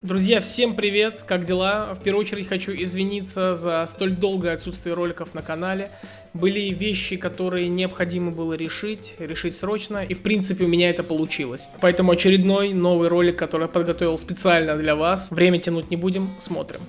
Друзья, всем привет! Как дела? В первую очередь хочу извиниться за столь долгое отсутствие роликов на канале. Были вещи, которые необходимо было решить, решить срочно, и в принципе у меня это получилось. Поэтому очередной новый ролик, который я подготовил специально для вас. Время тянуть не будем, смотрим.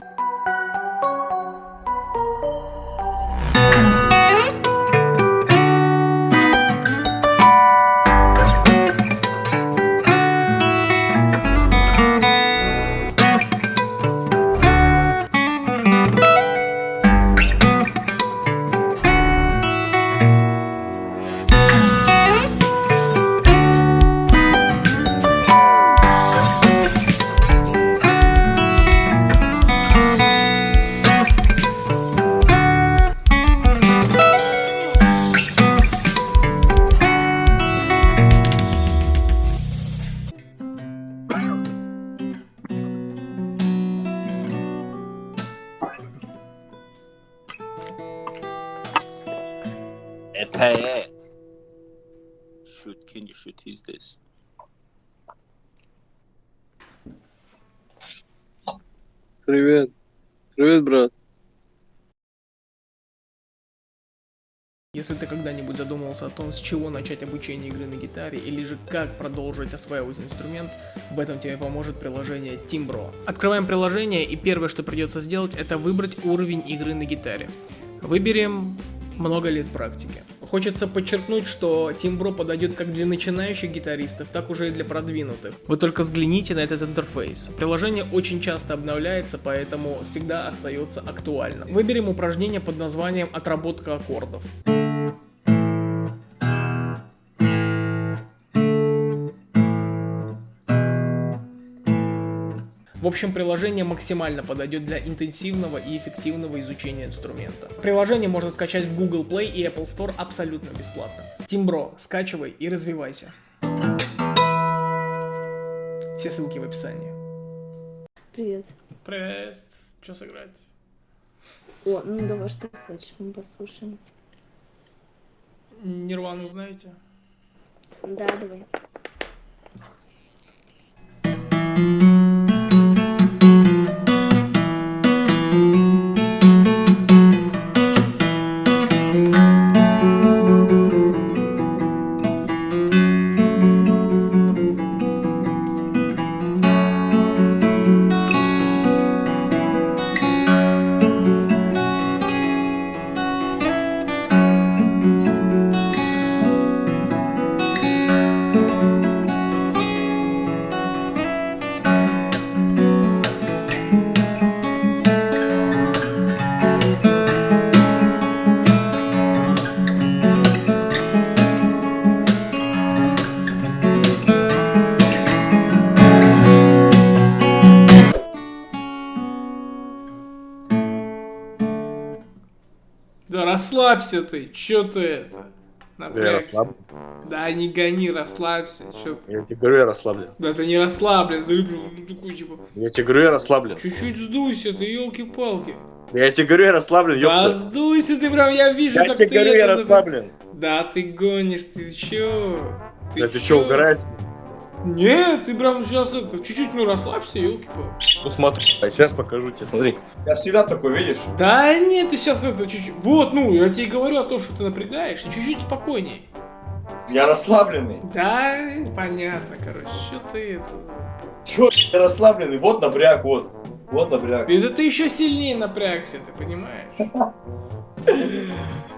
Это Shoot, can you shoot his this? Привет. Привет, брат. Если ты когда-нибудь задумывался о том, с чего начать обучение игры на гитаре, или же как продолжить осваивать инструмент, в этом тебе поможет приложение Timbro. Открываем приложение, и первое, что придется сделать, это выбрать уровень игры на гитаре. Выберем много лет практики. Хочется подчеркнуть, что Timbro подойдет как для начинающих гитаристов, так уже и для продвинутых. Вы только взгляните на этот интерфейс. Приложение очень часто обновляется, поэтому всегда остается актуальным. Выберем упражнение под названием «Отработка аккордов». В общем, приложение максимально подойдет для интенсивного и эффективного изучения инструмента. Приложение можно скачать в Google Play и Apple Store абсолютно бесплатно. Тимбро, скачивай и развивайся. Все ссылки в описании. Привет. Привет. Что сыграть? О, ну давай, что хочешь, мы послушаем. Нирвану знаете? Да, давай. Расслабься ты, чё ты это? Я Напрягся. расслаблен. Да не гони, расслабься, чё ты? Я тебе говорю, я расслаблен. Да ты не расслаблен, залюблю, ну, такой типа, Я тебе говорю, я расслаблен. чуть-чуть сдуйся ты, елки-палки. Я тебе говорю, я расслаблен, Да ёпта. сдуйся ты прям, я вижу, Я как тебе ты говорю, я расслаблен. Да ты гонишь, ты чё? Да ты чё, угораешь? Нет, ты прям сейчас это, чуть-чуть, ну расслабься, елки палки Ну смотри, сейчас покажу тебе, смотри. Я всегда такой, видишь? Да нет, ты сейчас это чуть-чуть, вот, ну, я тебе говорю о том, что ты напрягаешь, ты чуть-чуть спокойней. Я расслабленный. Да, понятно, короче, что ты это... Чё, я расслабленный? Вот напряг, вот. Вот напряг. Это ты еще сильнее напрягся, ты понимаешь?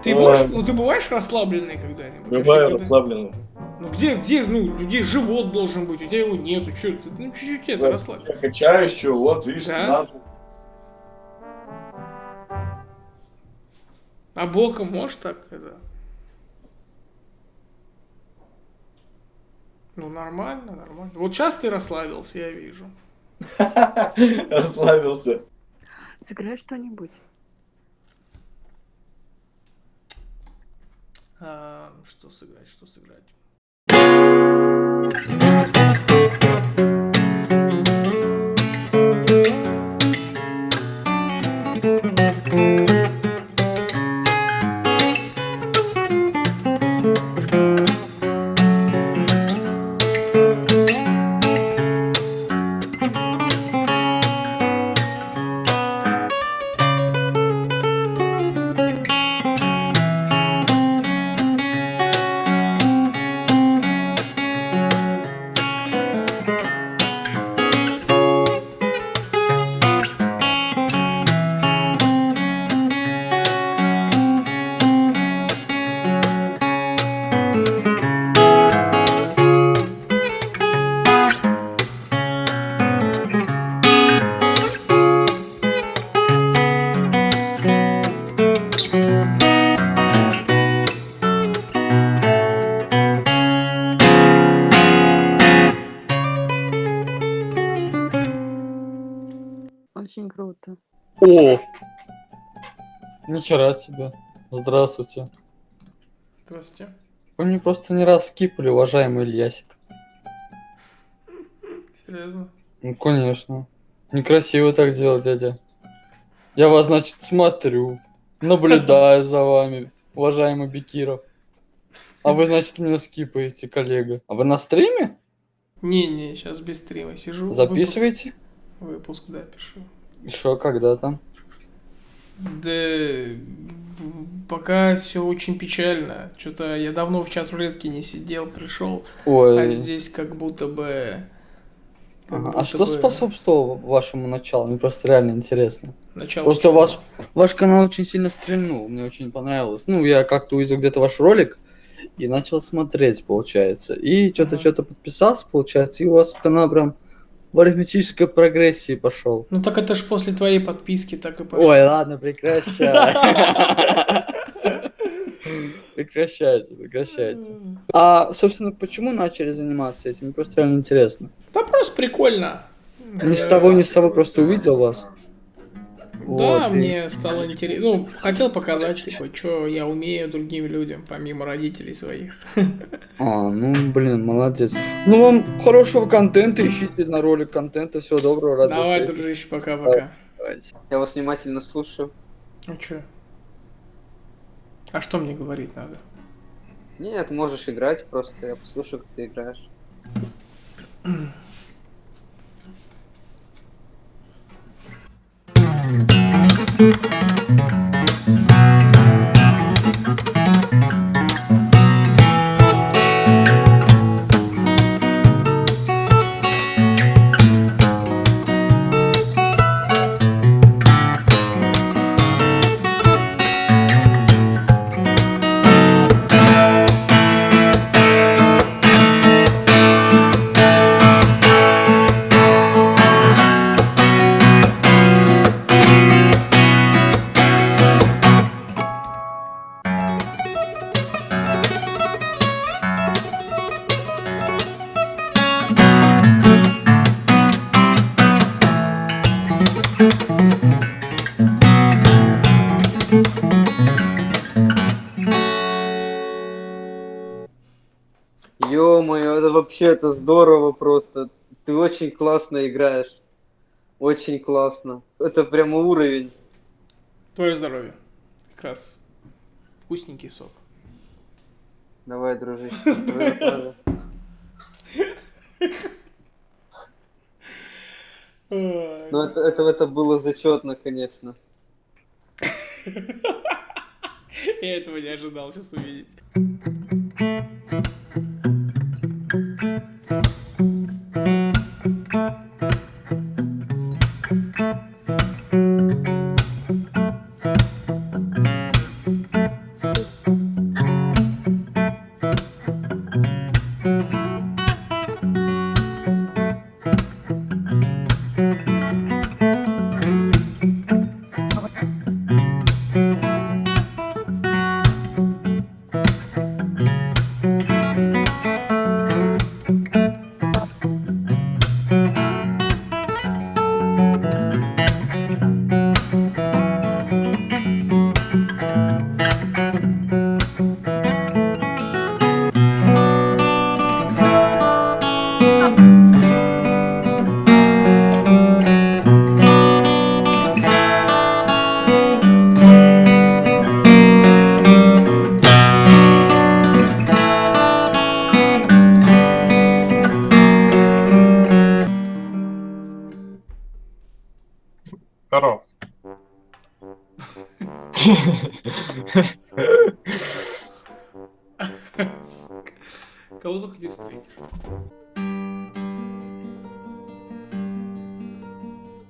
Ты можешь, ну ты бываешь расслабленный когда-нибудь? Бываю расслабленный. Ну где, где, ну, людей живот должен быть, у тебя его нету, что ты, ну чуть-чуть это, Вот, расслабь. Я качаюсь, чё, вот, видишь, Да? надо. А боком можешь так, это? Ну нормально, нормально. Вот сейчас ты расслабился, я вижу. Расслабился. Сыграй что-нибудь. А, что сыграть, что сыграть? Очень О! Нихера себе. Здравствуйте. Здравствуйте. Вы мне просто не раз скипали, уважаемый Ильясик. Серьезно? Ну, конечно. Некрасиво так делать, дядя. Я вас, значит, смотрю, наблюдаю за вами, уважаемый Бекиров. А вы, значит, меня скипаете, коллега. А вы на стриме? Не-не, сейчас без стрима сижу. Записываете? Выпуск, выпуск, да, пишу. И шо, когда там? Да пока все очень печально. Что-то я давно в чат рулетки не сидел, пришел, Ой. а здесь как будто бы. как Ага, будто А что бы способствовало вашему началу? Мне просто реально интересно. начало Просто чего? ваш, ваш канал очень сильно стрельнул, мне очень понравилось. Ну, я как-то увидел где-то ваш ролик и начал смотреть, получается. И что-то Ага. что-то подписался, получается, и у вас канал прям в арифметической прогрессии пошел. Ну так это ж после твоей подписки так и пошло. Ой, ладно, прекращай. Прекращайте, прекращайте. А, собственно, почему начали заниматься этим? Мне просто реально интересно. Да просто прикольно. Ни с того, ни с того просто увидел вас. Да, Вот, и- мне стало интересно. Ну, хотел показать, типа, что я умею другим людям, помимо родителей своих. А, ну, блин, молодец. Ну, вам хорошего контента, ищите на ролик контента. Всего доброго, рад Давай, встретиться. дружище, пока-пока. Я вас внимательно слушаю. А чё? А что мне говорить надо? Нет, можешь играть просто, я послушаю, как ты играешь. Ё-моё, это вообще это здорово просто. Ты очень классно играешь. Очень классно. Это прямо уровень. Твое здоровье. Как раз вкусненький сок. Давай, дружище. Ну это, это, это было зачетно, конечно. Я этого не ожидал сейчас увидеть.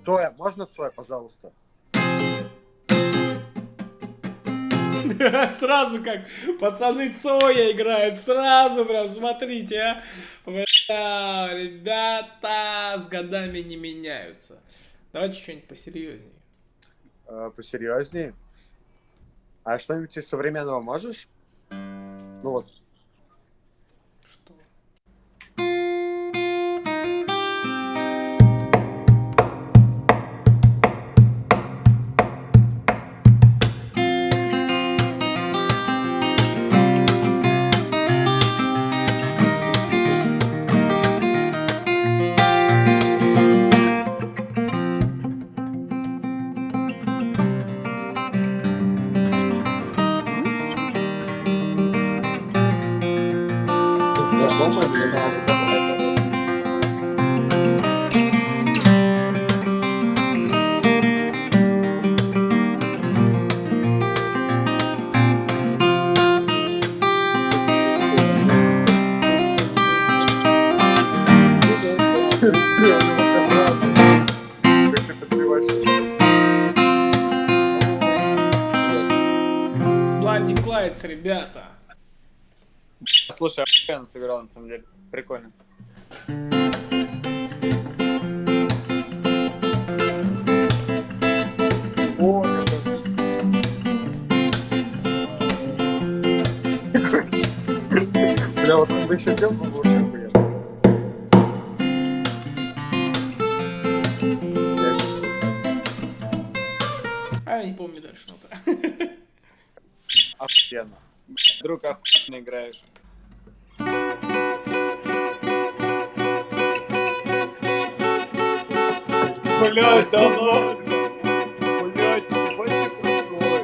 Цоя, можно Цоя, пожалуйста? Сразу как пацаны Цоя играют, сразу прям, смотрите, а. Бля, ребята с годами не меняются. Давайте что-нибудь посерьезнее. Э, посерьезнее. А что-нибудь из современного можешь? Ну вот, Слушай, охуенно сыграл на самом деле. Прикольно. Бля, вот он бы еще делал, Блять, да ну. Блять, ебать ты крутой.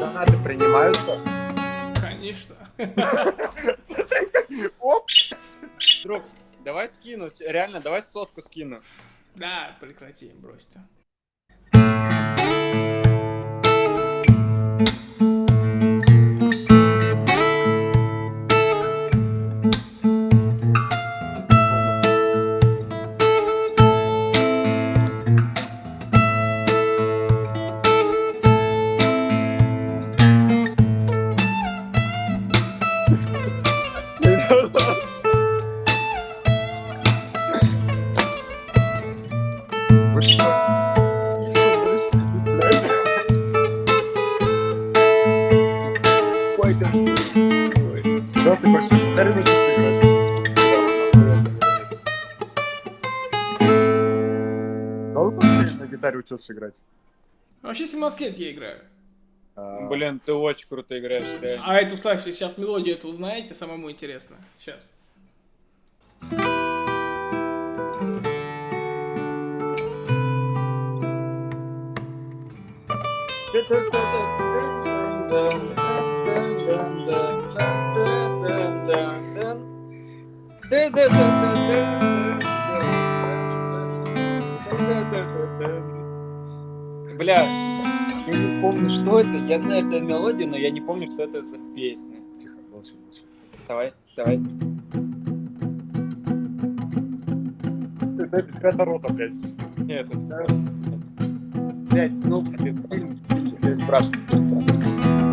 Донаты принимаются? Конечно. Оп! Друг, давай скину, реально, давай сотку скину. Да, прекрати, брось гитаре учился играть? Вообще 17 лет я играю. А, Блин, ты очень круто играешь, реально. А эту, слушайте, сейчас мелодию эту узнаете, самому интересно. Сейчас. Бля, я не помню, что это. Я знаю эту мелодию, но я не помню, что это за песня. Тихо, молчи, молчи. Давай, давай. Это какая-то рота, блядь. Нет, это... Блядь, ну, Ты спрашивай.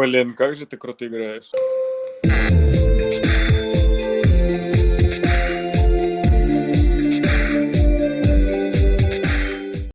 Блин, как же ты круто играешь.